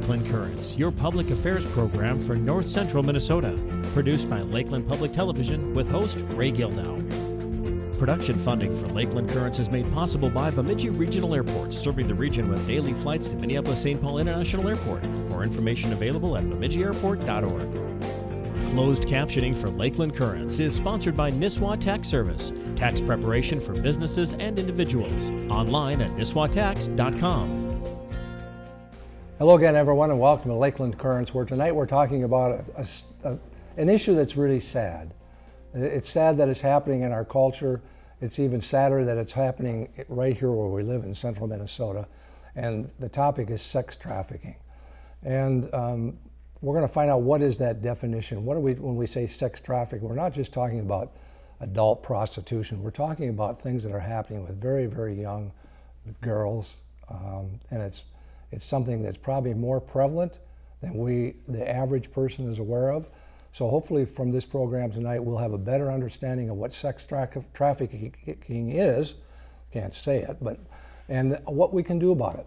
Lakeland Currents, your public affairs program for North Central Minnesota. Produced by Lakeland Public Television with host Ray Gildow. Production funding for Lakeland Currents is made possible by Bemidji Regional Airport, serving the region with daily flights to Minneapolis-St. Paul International Airport. More information available at bemidjiairport.org. Closed captioning for Lakeland Currents is sponsored by Nisswa Tax Service, tax preparation for businesses and individuals. Online at nisswatax.com. Hello again, everyone, and welcome to Lakeland Currents, where tonight we're talking about a, a, a, an issue that's really sad. It's sad that it's happening in our culture. It's even sadder that it's happening right here where we live in central Minnesota. And the topic is sex trafficking. And um, we're going to find out what is that definition. What do we, when we say sex trafficking, we're not just talking about adult prostitution. We're talking about things that are happening with very, very young girls. Um, and it's it's something that's probably more prevalent than we, the average person is aware of. So hopefully from this program tonight, we'll have a better understanding of what sex tra trafficking is, can't say it, but, and what we can do about it.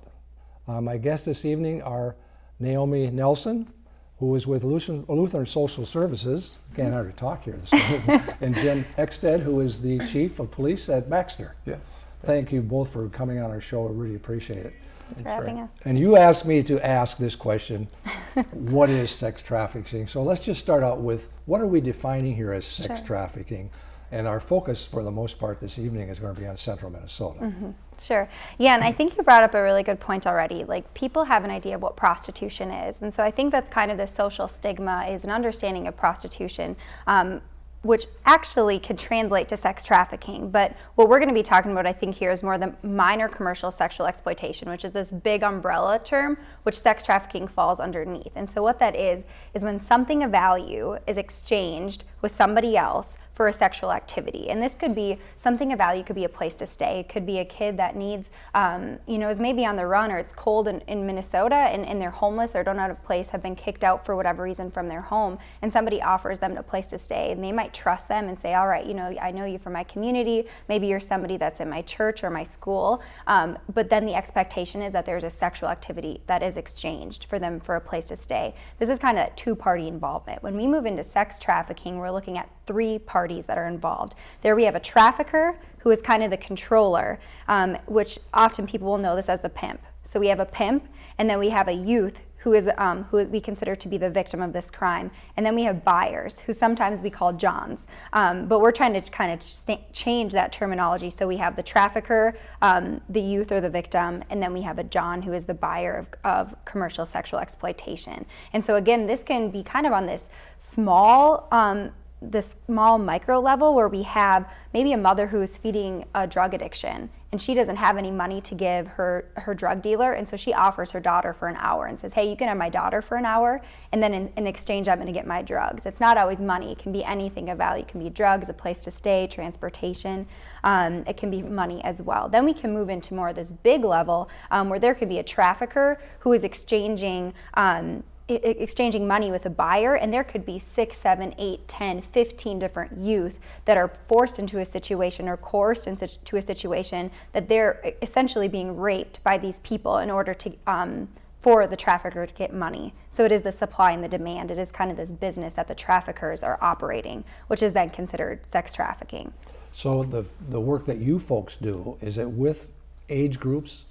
Uh, my guests this evening are Naomi Nelson, who is with Lutheran Social Services, can't hardly talk here this morning, and Jim Exsted, who is the Chief of Police at Baxter. Yes. Thank you both for coming on our show. I really appreciate it. Thanks for having us. And you asked me to ask this question, what is sex trafficking? So let's just start out with, what are we defining here as sex sure. trafficking? And our focus for the most part this evening is going to be on central Minnesota. Mm -hmm. Sure. Yeah, and I think you brought up a really good point already. Like people have an idea of what prostitution is. And so I think that's kind of the social stigma is an understanding of prostitution. Um, which actually could translate to sex trafficking. But what we're going to be talking about, I think, here is more the minor commercial sexual exploitation, which is this big umbrella term, which sex trafficking falls underneath. And so what that is, is when something of value is exchanged with somebody else for a sexual activity. And this could be something of value, could be a place to stay. It could be a kid that needs, um, you know, is maybe on the run or it's cold in, in Minnesota and, and, they're homeless or don't have a place, have been kicked out for whatever reason from their home, and somebody offers them a place to stay. And they might trust them and say, all right, you know, I know you from my community. Maybe you're somebody that's in my church or my school. Um, but then the expectation is that there's a sexual activity that is exchanged for them for a place to stay. This is kind of two-party involvement. When we move into sex trafficking, we're looking at three parties that are involved. There we have a trafficker who is kind of the controller, um, which often people will know this as the pimp. So we have a pimp, and then we have a youth who is um, who we consider to be the victim of this crime. And then we have buyers, who sometimes we call Johns. Um, but we're trying to kind of change that terminology. So we have the trafficker, um, the youth or the victim, and then we have a John who is the buyer of, of commercial sexual exploitation. And so again, this can be kind of on this small um, this small micro level where we have maybe a mother who is feeding a drug addiction and she doesn't have any money to give her, her drug dealer and so she offers her daughter for an hour and says, hey, you can have my daughter for an hour and then in, in exchange I'm gonna get my drugs. It's not always money, it can be anything of value. It can be drugs, a place to stay, transportation, um, it can be money as well. Then we can move into more of this big level um, where there could be a trafficker who is exchanging um, exchanging money with a buyer and there could be six, seven, eight, 10, 15 different youth that are forced into a situation or coerced into a situation that they're essentially being raped by these people in order to um, for the trafficker to get money. So it is the supply and the demand. It is kind of this business that the traffickers are operating, which is then considered sex trafficking. So the, the work that you folks do, is it with age groups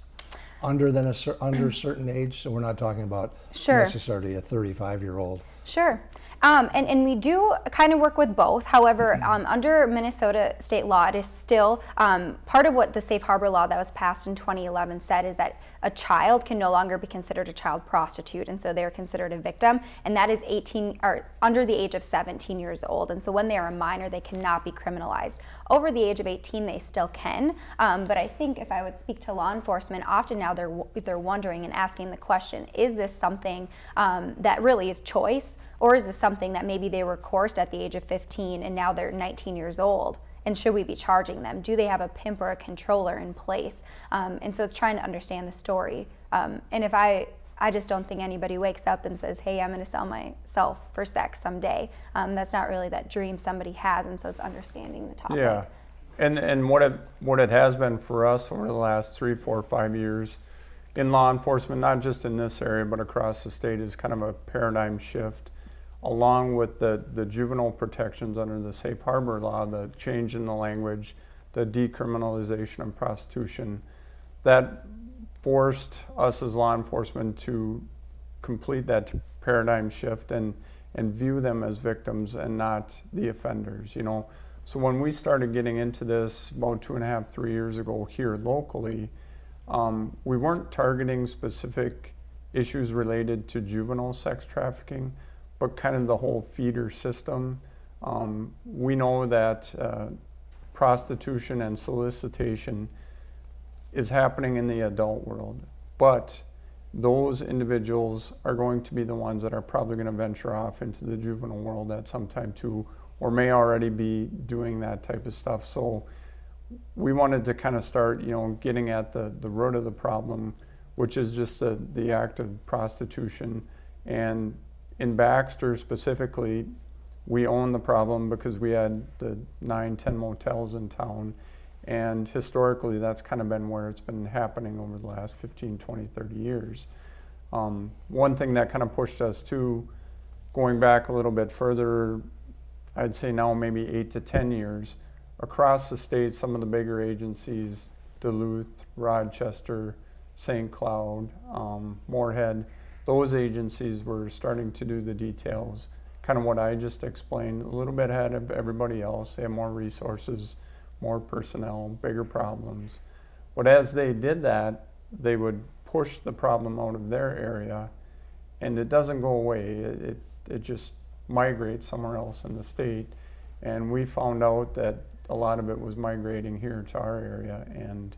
under than a under a certain age? So we're not talking about sure. necessarily a 35 year old. Sure. Um, and, and we do kind of work with both. However, mm-hmm. um, under Minnesota state law, it is still um, part of what the safe harbor law that was passed in 2011 said is that a child can no longer be considered a child prostitute, and so they're considered a victim, and that is 18 or under the age of 17 years old. And so when they are a minor, they cannot be criminalized. Over the age of 18, they still can, um, but I think if I would speak to law enforcement, often now they're they're wondering and asking the question: Is this something um, that really is choice? Or is this something that maybe they were coerced at the age of 15 and now they're 19 years old? And should we be charging them? Do they have a pimp or a controller in place? Um, and so it's trying to understand the story. Um, and if I, I just don't think anybody wakes up and says, hey, I'm going to sell myself for sex someday. Um, that's not really that dream somebody has. And so it's understanding the topic. Yeah. And, and what, it, what it has been for us over the last three, four, five years in law enforcement, not just in this area, but across the state, is kind of a paradigm shift. Along with the, the juvenile protections under the safe harbor law, the change in the language, the decriminalization of prostitution, that forced us as law enforcement to complete that paradigm shift and, and view them as victims and not the offenders, you know. So when we started getting into this about two and a half, three years ago here locally, um, we weren't targeting specific issues related to juvenile sex trafficking, but kind of the whole feeder system. Um, we know that uh, prostitution and solicitation is happening in the adult world, but those individuals are going to be the ones that are probably going to venture off into the juvenile world at some time too, or may already be doing that type of stuff. So we wanted to kind of start, you know, getting at the, the root of the problem, which is just the, the act of prostitution. And in Baxter specifically, we own the problem because we had the nine, ten motels in town. And historically, that's kind of been where it's been happening over the last 15, 20, 30 years. Um, one thing that kind of pushed us to going back a little bit further, I'd say now maybe eight to 10 years, across the state, some of the bigger agencies, Duluth, Rochester, St. Cloud, um, Moorhead, those agencies were starting to do the details, kind of what I just explained, a little bit ahead of everybody else. They have more resources, more personnel, bigger problems. But as they did that, they would push the problem out of their area, and it doesn't go away. It, it, it just migrates somewhere else in the state. And we found out that a lot of it was migrating here to our area, and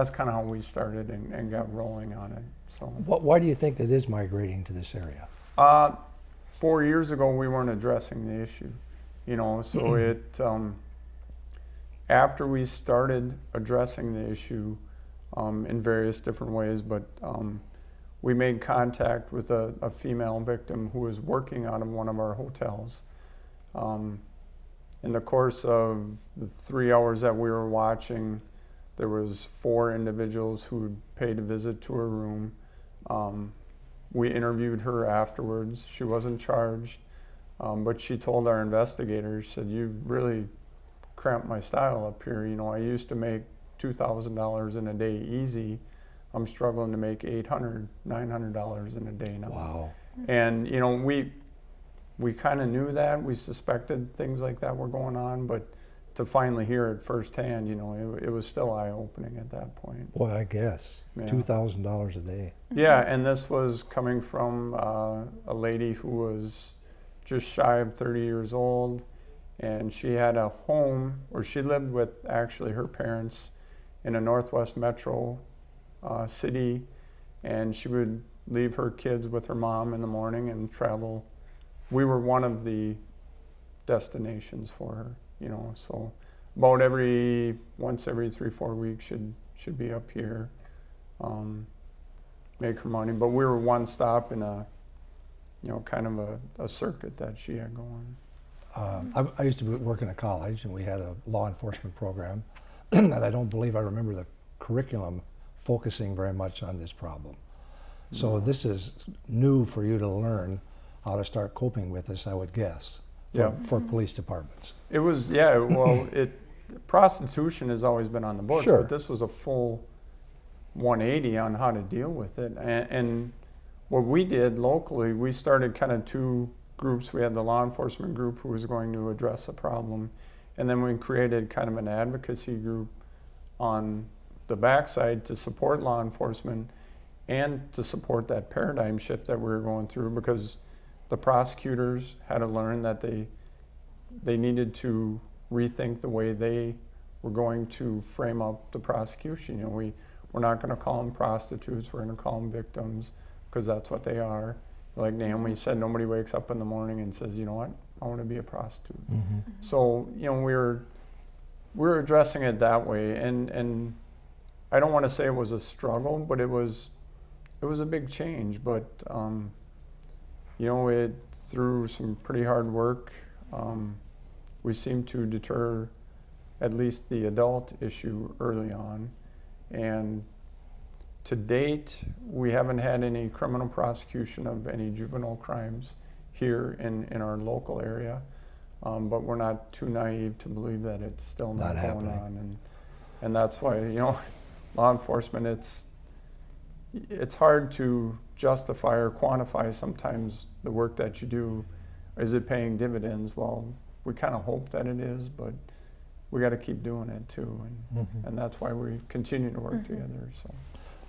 that's kind of how we started and, and got rolling on it. So, What, why do you think it is migrating to this area? uh, four years ago, we weren't addressing the issue, you know. So it um, after we started addressing the issue um, in various different ways, but um, we made contact with a, a female victim who was working out of one of our hotels. Um, in the course of the three hours that we were watching, there was four individuals who paid a visit to her room. Um, we interviewed her afterwards. She wasn't charged, um, but she told our investigators, said, "You've really cramped my style up here. You know, I used to make two thousand dollars in a day easy. I'm struggling to make eight hundred, nine hundred dollars in a day now." Wow. And you know, we we kind of knew that. We suspected things like that were going on, but to finally hear it firsthand, you know, it, it was still eye opening at that point. Boy, I guess. Yeah. $2,000 a day. Yeah, and this was coming from uh, a lady who was just shy of 30 years old, and she had a home, or she lived with actually her parents in a Northwest Metro uh, city, and she would leave her kids with her mom in the morning and travel. We were one of the destinations for her, you know, so about every once every three four weeks should should be up here. Um, make her money. But we were one stop in a, you know, kind of a, a circuit that she had going. Um, I, I used to work in a college, and we had a law enforcement program, and I don't believe I remember the curriculum focusing very much on this problem. So this is new for you to learn how to start coping with this, I would guess, Yeah. for police departments. It was, yeah, well, it, prostitution has always been on the books, Sure. but this was a full 180 on how to deal with it. And, and what we did locally, we started kind of two groups. We had the law enforcement group who was going to address the problem, and then we created kind of an advocacy group on the backside to support law enforcement and to support that paradigm shift that we were going through because the prosecutors had to learn that they they needed to rethink the way they were going to frame up the prosecution. You know, we we're not going to call them prostitutes. We're going to call them victims because that's what they are. Like Naomi said, nobody wakes up in the morning and says, you know what, I want to be a prostitute. So you know, we were we were addressing it that way, and and I don't want to say it was a struggle, but it was it was a big change. But um, you know, it through some pretty hard work, um, we seem to deter at least the adult issue early on, and to date, we haven't had any criminal prosecution of any juvenile crimes here in, in our local area. Um, but we're not too naive to believe that it's still not, Not going happening. on. And, and that's why, you know, law enforcement, it's, it's hard to justify or quantify sometimes the work that you do. Is it paying dividends? Well, we kind of hope that it is, but we got to keep doing it too. And, and that's why we continue to work together. So.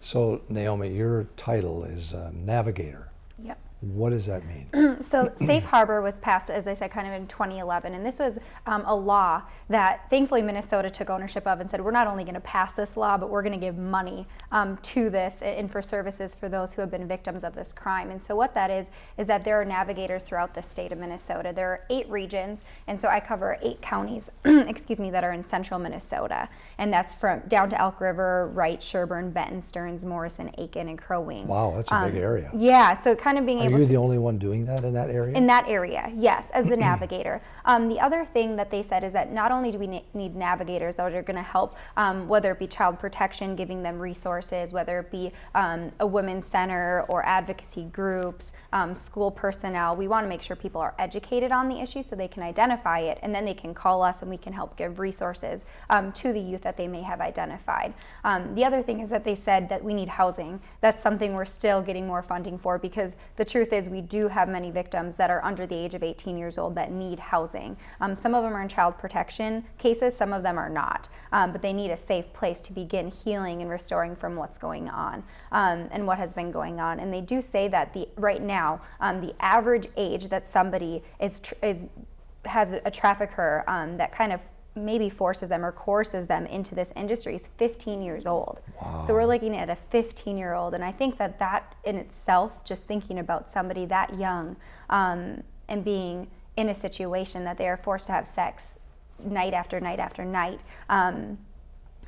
So Naomi, your title is uh, navigator. Yep. What does that mean? So Safe Harbor was passed, as I said, kind of in 2011, and this was um, a law that thankfully Minnesota took ownership of and said, we're not only going to pass this law, but we're going to give money um, to this and for services for those who have been victims of this crime. And so what that is, is that there are navigators throughout the state of Minnesota. There are eight regions, and so I cover eight counties, excuse me, that are in central Minnesota, and that's from down to Elk River, Wright, Sherburne, Benton, Stearns, Morrison, Aitkin, and Crow Wing. Wow, that's a big area. Yeah, so kind of being Are able you to the only one doing that in that area? in that area, yes, as the navigator. Um, the other thing that they said is that not only do we ne- need navigators that are going to help, um, whether it be child protection, giving them resources, whether it be um, a women's center or advocacy groups, um, school personnel, we want to make sure people are educated on the issue so they can identify it and then they can call us and we can help give resources um, to the youth that they may have identified. Um, the other thing is that they said that we need housing. That's something we're still getting more funding for because the truth is we do have many victims that are under the age of 18 years old that need housing. Um, some of them are in child protection cases, some of them are not, um, but they need a safe place to begin healing and restoring from what's going on um, and what has been going on. And they do say that the right now um, the average age that somebody is is has a trafficker um, that kind of maybe forces them or coerces them into this industry is 15 years old. So we're looking at a 15 year old, and I think that that in itself, just thinking about somebody that young um, and being in a situation that they are forced to have sex night after night after night. Um,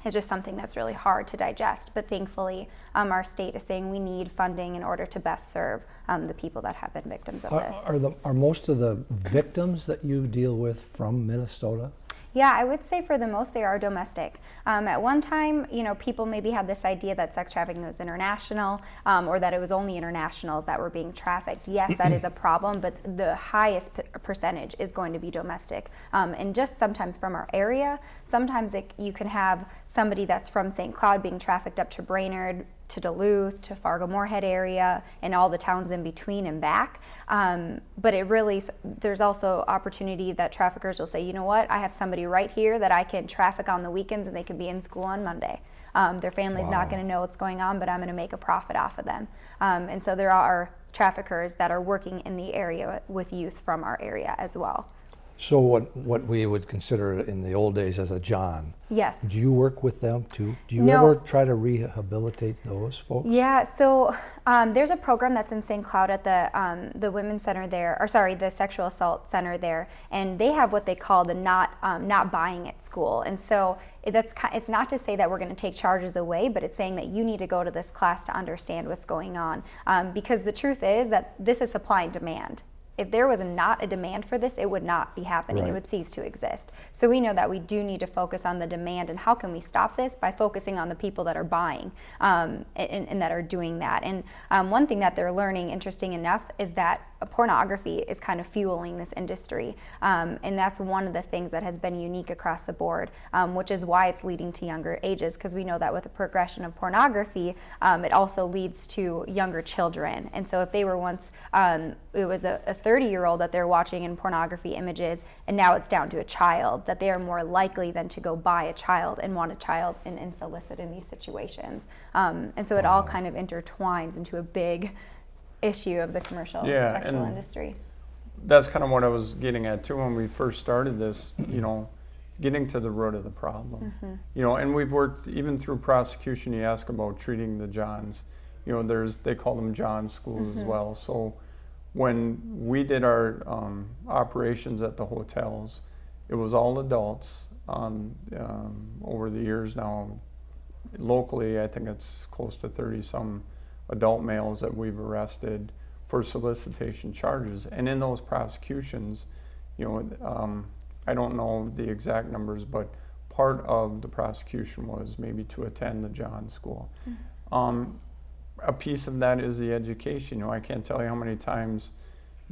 is just something that's really hard to digest. But thankfully, um, our state is saying we need funding in order to best serve um, the people that have been victims of Are, this. are, the, are most of the victims that you deal with from Minnesota? Yeah, I would say for the most they are domestic. Um, at one time, you know, people maybe had this idea that sex trafficking was international um, or that it was only internationals that were being trafficked. Yes, that is a problem, but the highest percentage is going to be domestic. Um, and just sometimes from our area, sometimes it, you can have somebody that's from St. Cloud being trafficked up to Brainerd, to Duluth, to Fargo Moorhead area, and all the towns in between and back. Um, but it really, there's also opportunity that traffickers will say, you know what, I have somebody right here that I can traffic on the weekends and they can be in school on Monday. Um, their family's not going to know what's going on, but I'm going to make a profit off of them. Um, and so there are traffickers that are working in the area with youth from our area as well. So what, what we would consider in the old days as a John, Yes. do you work with them too? Do you No. ever try to rehabilitate those folks? Yeah, so um, there's a program that's in St. Cloud at the um, the Women's Center there, or sorry, the Sexual Assault Center there, and they have what they call the not um, not buying at school. And so that's it's not to say that we're going to take charges away, but it's saying that you need to go to this class to understand what's going on, um, because the truth is that this is supply and demand. If there was not a demand for this, it would not be happening. It would cease to exist. So we know that we do need to focus on the demand and how can we stop this by focusing on the people that are buying um, and, and that are doing that. And um, one thing that they're learning, interesting enough, is that pornography is kind of fueling this industry. Um, and that's one of the things that has been unique across the board, um, which is why it's leading to younger ages, because we know that with the progression of pornography, um, it also leads to younger children. And so if they were once, um, it was a 30 year old that they're watching in pornography images, and now it's down to a child, that they are more likely than to go buy a child and want a child and, and solicit in these situations. Um, and so it all kind of intertwines into a big issue of the commercial Yeah, sexual industry. that's kind of what I was getting at too when we first started this, you know, getting to the root of the problem. You know, and we've worked even through prosecution. You ask about treating the Johns. You know, there's they call them John schools as well. So when we did our um, operations at the hotels, it was all adults. Um, um, over the years now, locally, I think it's close to 30 some adult males that we've arrested for solicitation charges. And in those prosecutions, you know, um, I don't know the exact numbers, but part of the prosecution was maybe to attend the John School. Um, a piece of that is the education. You know, I can't tell you how many times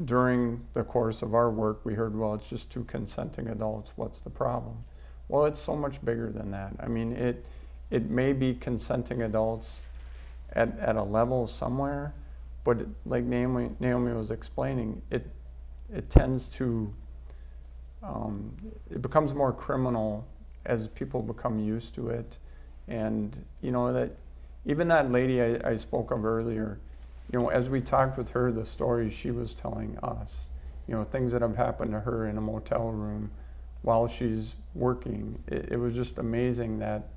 during the course of our work we heard, well, it's just two consenting adults. What's the problem? Well, it's so much bigger than that. I mean, it it may be consenting adults at, at a level somewhere, but it, like Naomi, Naomi was explaining, it it tends to um, it becomes more criminal as people become used to it, and you know that even that lady I, I spoke of earlier, you know, as we talked with her, the stories she was telling us, you know, things that have happened to her in a motel room while she's working. It, it was just amazing that,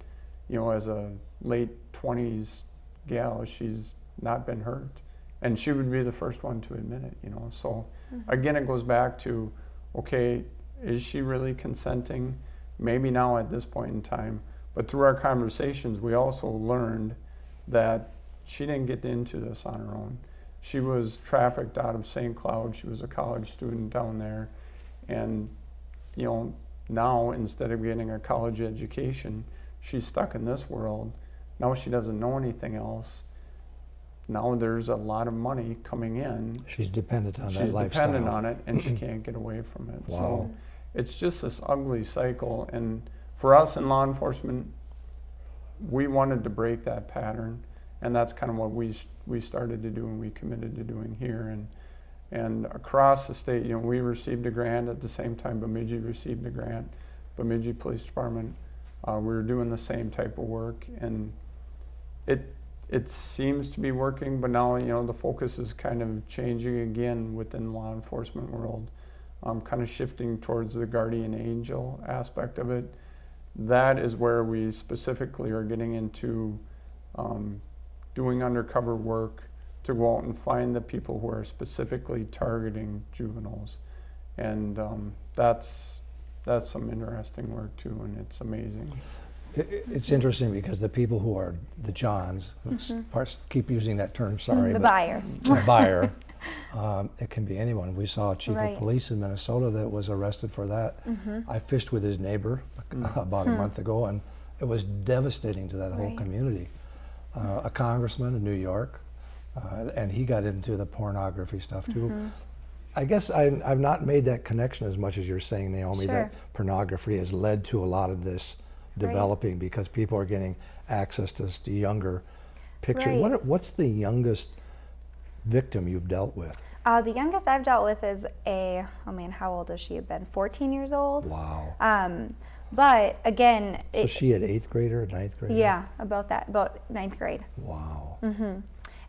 you know, as a late 20s gal, she's not been hurt. And she would be the first one to admit it, you know. So mm-hmm. again, it goes back to, okay, is she really consenting? Maybe now at this point in time. But through our conversations, we also learned that she didn't get into this on her own. She was trafficked out of St. Cloud. She was a college student down there. And, you know, now instead of getting a college education, she's stuck in this world. Now she doesn't know anything else. Now there's a lot of money coming in. She's dependent on that lifestyle. She's dependent on it and she can't get away from it. Wow. So it's just this ugly cycle. And for us in law enforcement, we wanted to break that pattern. And that's kind of what we, we started to do and we committed to doing here. And, and across the state, you know, we received a grant at the same time Bemidji received a grant. Bemidji Police Department, uh, we were doing the same type of work. And it, it seems to be working, but now, you know, the focus is kind of changing again within law enforcement world. Um, kind of shifting towards the guardian angel aspect of it. That is where we specifically are getting into um, doing undercover work to go out and find the people who are specifically targeting juveniles. And um, that's, that's some interesting work too, and it's amazing. It- it- It's interesting because the people who are the Johns, s- parts keep using that term, sorry. The buyer. The buyer. Um, it can be anyone. We saw a chief Right. of police in Minnesota that was arrested for that. Mm-hmm. I fished with his neighbor about a month ago, and it was devastating to that whole Hmm. Community. Uh, a congressman in New York, uh, and he got into the pornography stuff too. Mm-hmm. I guess I, I've not made that connection as much as you're saying, Naomi, that pornography has led to a lot of this Right. developing because people are getting access to s- to younger pictures. Right. What, what's the youngest victim you've dealt with? Uh, the youngest I've dealt with is a, oh man, how old has she have been? 14 years old. Wow. Um, but again, so it, she an eighth grader, a ninth grader? yeah, about that, about ninth grade. Wow. Mm-hmm.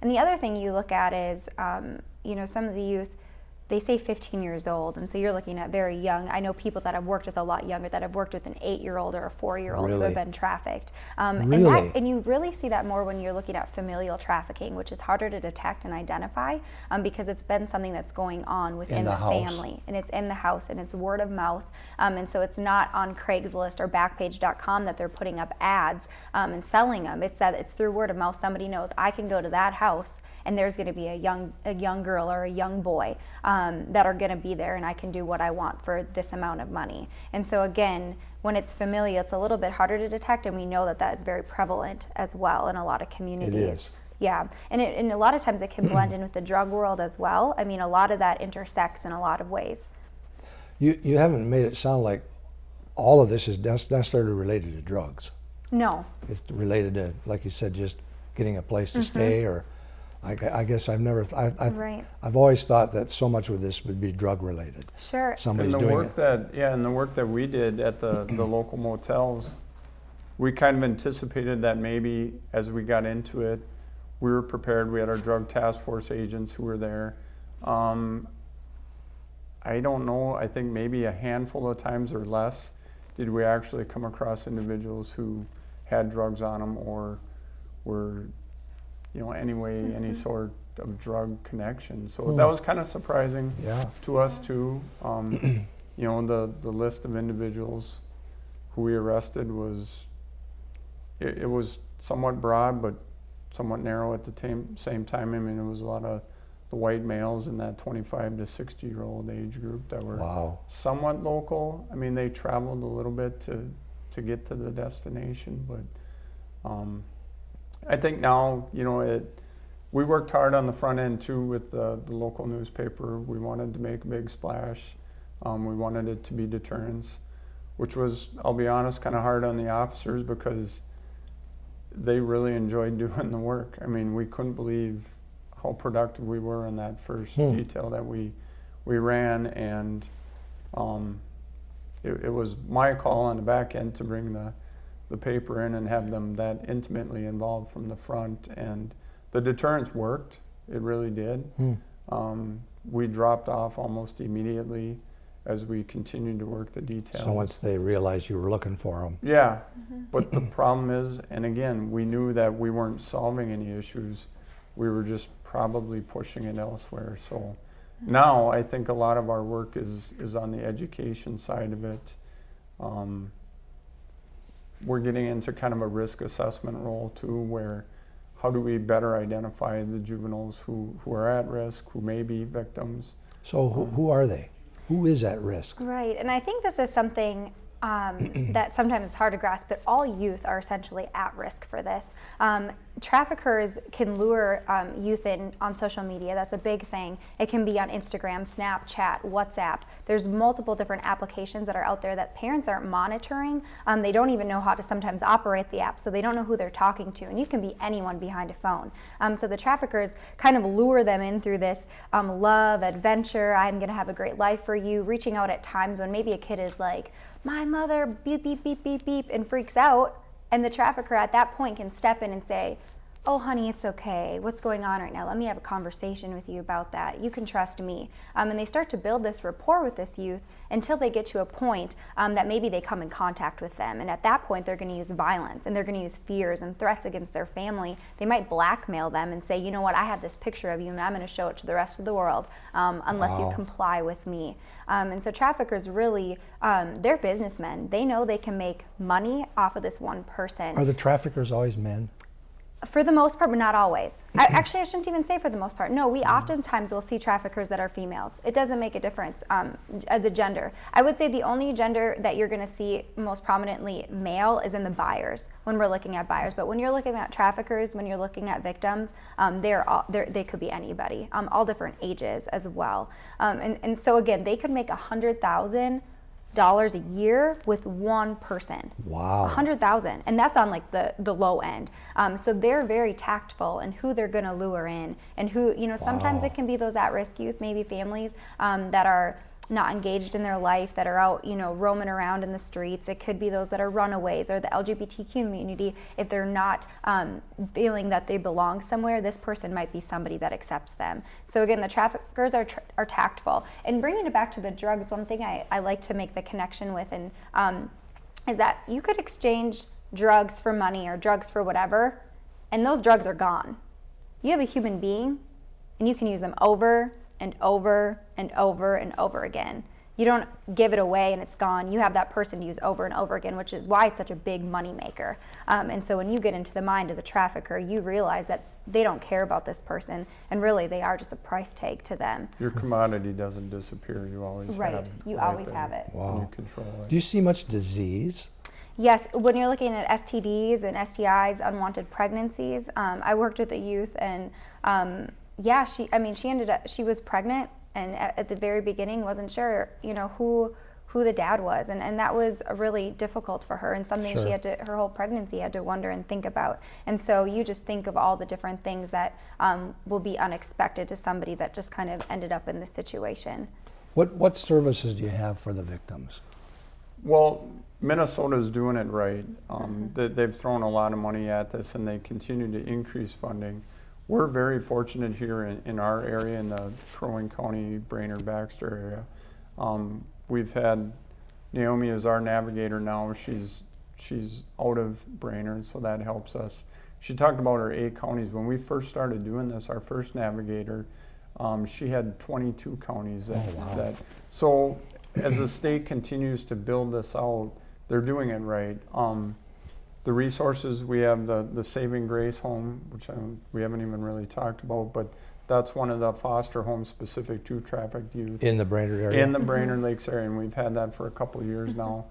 And the other thing you look at is, um, you know, some of the youth, they say 15 years old, and so you're looking at very young. I know people that I've worked with a lot younger, that have worked with an eight-year-old or a four-year-old who have been trafficked. Um, and, Really? that, and you really see that more when you're looking at familial trafficking, which is harder to detect and identify um, because it's been something that's going on within the the, family, and it's in the house, and it's word of mouth, um, and so it's not on Craigslist or Backpage.com that they're putting up ads um, and selling them. It's that it's through word of mouth. Somebody knows I can go to that house and there's going to be a young a young girl or a young boy um, that are going to be there and i can do what i want for this amount of money and so again when it's familial it's a little bit harder to detect and we know that that is very prevalent as well in a lot of communities is. yeah and, it, and a lot of times it can blend in with the drug world as well i mean a lot of that intersects in a lot of ways You, you haven't made it sound like all of this is necessarily related to drugs. no It's related to, like you said, just getting a place to stay or. I, I guess I've never, th- I, I, Right. I've always thought that so much of this would be drug related. sure Somebody's and the doing work it. that yeah, and the work that we did at the the local motels, we kind of anticipated that maybe as we got into it, we were prepared. We had our drug task force agents who were there. Um, I don't know. I think maybe a handful of times or less did we actually come across individuals who had drugs on them or were, you know, anyway any sort of drug connection. So that Hmm. was kind of surprising Yeah. to us too. Um, you know, the, the list of individuals who we arrested was, it, it was somewhat broad, but somewhat narrow at the same time. I mean, it was a lot of the white males in that 25 to 60 year old age group that were Wow. somewhat local. I mean, they traveled a little bit to, to get to the destination, but um, I think now, you know, it, we worked hard on the front end too with the, the local newspaper. We wanted to make a big splash. Um, we wanted it to be deterrence, which was, I'll be honest, kind of hard on the officers because they really enjoyed doing the work. I mean, we couldn't believe how productive we were in that first Hmm. detail that we we ran, and um, it, it was my call on the back end to bring the the paper in and have them that intimately involved from the front, and the deterrence worked. It really did. Hmm. Um, we dropped off almost immediately as we continued to work the details. So once they realized you were looking for them, Yeah, but the problem is, and again, we knew that we weren't solving any issues. We were just probably pushing it elsewhere. So now I think a lot of our work is, is on the education side of it. Um, we're getting into kind of a risk assessment role too, where how do we better identify the juveniles who, who are at risk, who may be victims? so who, who are they? Who is at risk? Right, and I think this is something um, that sometimes is hard to grasp, but all youth are essentially at risk for this. Um, traffickers can lure um, youth in on social media. That's a big thing. It can be on Instagram, Snapchat, WhatsApp. There's multiple different applications that are out there that parents aren't monitoring. Um, they don't even know how to sometimes operate the app, so they don't know who they're talking to. And you can be anyone behind a phone. Um, so the traffickers kind of lure them in through this um, love, adventure. I'm going to have a great life for you. Reaching out at times when maybe a kid is like, "My mother beep beep beep beep beep," and freaks out. And the trafficker at that point can step in and say, Oh, honey, it's okay. What's going on right now? Let me have a conversation with you about that. You can trust me. Um, and they start to build this rapport with this youth until they get to a point um, that maybe they come in contact with them. And at that point, they're going to use violence and they're going to use fears and threats against their family. They might blackmail them and say, you know what, I have this picture of you and I'm going to show it to the rest of the world um, unless Wow. you comply with me. Um, and so traffickers really, um, they're businessmen. They know they can make money off of this one person. Are the traffickers always men? For the most part, but not always. I, actually, I shouldn't even say for the most part. No, we oftentimes will see traffickers that are females. It doesn't make a difference, um, uh, the gender. I would say the only gender that you're going to see most prominently male is in the buyers when we're looking at buyers. But when you're looking at traffickers, when you're looking at victims, um, they're all, they're, they could be anybody, um, all different ages as well. Um, and, and so again, they could make a hundred thousand dollars a year with one person. Wow. A hundred thousand, and that's on like the the low end. Um, so they're very tactful in who they're going to lure in, and who you know. Sometimes Wow. it can be those at-risk youth, maybe families um, that are not engaged in their life, that are out, you know, roaming around in the streets. It could be those that are runaways or the LGBT community. If they're not um, feeling that they belong somewhere, this person might be somebody that accepts them. So again, the traffickers are, are tactful. And bringing it back to the drugs, one thing I, I like to make the connection with and um, is that you could exchange drugs for money or drugs for whatever, and those drugs are gone. You have a human being, and you can use them over and over and over and over again. You don't give it away and it's gone. You have that person to use over and over again, which is why it's such a big money maker. Um, and so when you get into the mind of the trafficker, you realize that they don't care about this person, and really they are just a price tag to them. Your commodity doesn't disappear. You always Right. have it. You right always there, have it. and Wow. You control it. Do you see much disease? Yes, when you're looking at STDs and STIs, unwanted pregnancies, um, I worked with a youth, and um, yeah, she. I mean, she ended up. She was pregnant, and at, at the very beginning, wasn't sure, you know, who who the dad was, and and that was really difficult for her, and something Sure. she had to. Her whole pregnancy had to wonder and think about. And so you just think of all the different things that um, will be unexpected to somebody that just kind of ended up in this situation. What, what services do you have for the victims? Well, Minnesota is doing it right. Um, Mm-hmm. they, they've thrown a lot of money at this and they continue to increase funding. We're very fortunate here in, in our area, in the Crow Wing County, Brainerd, Baxter area. Um, we've had Naomi as our navigator now. She's she's out of Brainerd, so that helps us. She talked about her eight counties. When we first started doing this, our first navigator, um, she had 22 counties. That, Oh, wow. that so as the state continues to build this out, they're doing it right. Um, the resources we have the the Saving Grace home, which I we haven't even really talked about, but that's one of the foster homes specific to trafficked youth In the Brainerd area? in the Brainerd Lakes area, and we've had that for a couple of years now.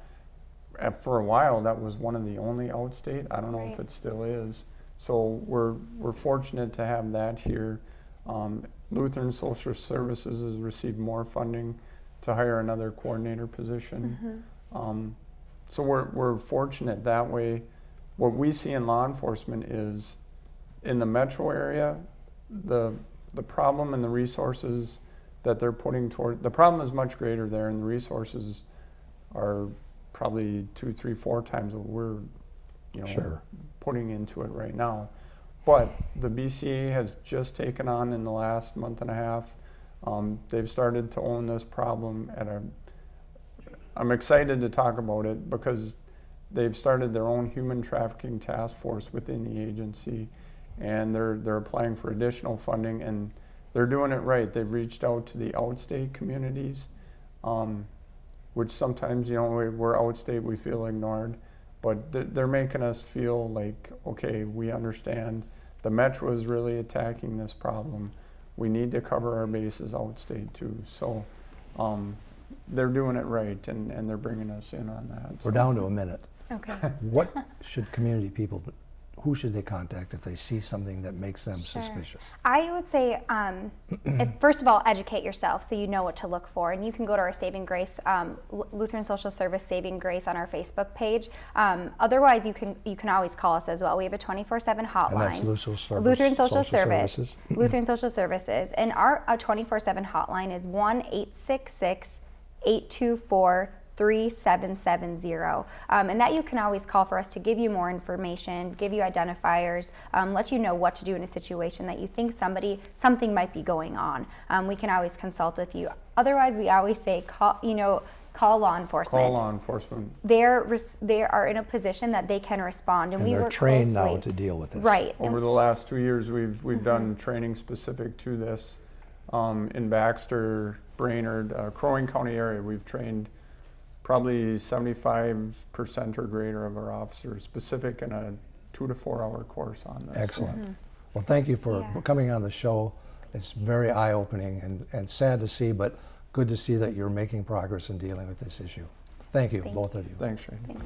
Uh, For a while, that was one of the only outstate. I don't know if it still is. So we're, we're fortunate to have that here. Um, Lutheran Social Services has received more funding to hire another coordinator position. Um, so we're, we're fortunate that way. What we see in law enforcement is in the metro area, the, the problem and the resources that they're putting toward, the problem is much greater there and the resources are probably two, three, four times what we're, you know, Sure. putting into it right now. But the BCA has just taken on in the last month and a half, um, they've started to own this problem at a, I'm excited to talk about it because they've started their own human trafficking task force within the agency and they're, they're applying for additional funding and they're doing it right. They've reached out to the outstate communities, um, which sometimes, you know, we- we're outstate, we feel ignored. But they're, they're making us feel like, okay, we understand the metro is really attacking this problem. We need to cover our bases outstate too. So um, they're doing it right and, and they're bringing us in on that. We're So- down to a minute. Okay. What should community people, who should they contact if they see something that makes them Sure. suspicious? I would say, um, if, first of all, educate yourself so you know what to look for. And you can go to our Saving Grace, um, Lutheran Social Service Saving Grace on our Facebook page. Um, otherwise, you can you can always call us as well. We have a 24/7 hotline. And that's Lutheran Service- Lutheran Social, Social Service. Services. Lutheran Social Services. And our 24/7 hotline is one 824 3770 um, and that you can always call for us to give you more information give you identifiers um, let you know what to do in a situation that you think somebody something might be going on. Um, we can always consult with you. Otherwise we always say call you know call law enforcement. Call law enforcement. they're res- they are in a position that they can respond and, And we they're work trained now to deal with this. right. Over And- the last two years, we've, we've done training specific to this. Um, in Baxter, Brainerd, uh, Crow Wing County area, we've trained probably seventy-five percent or greater of our officers specific in a two to four hour course on this. Excellent. Mm-hmm. Well, thank you for Yeah. coming on the show. It's very eye-opening and, and sad to see, but good to see that you're making progress in dealing with this issue. Thank you, Thank both of you. Thanks, Shane. Thanks,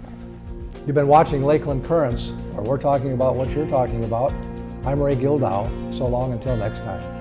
You've been watching Lakeland Currents, where we're talking about what you're talking about. I'm Ray Gildow. So long until next time.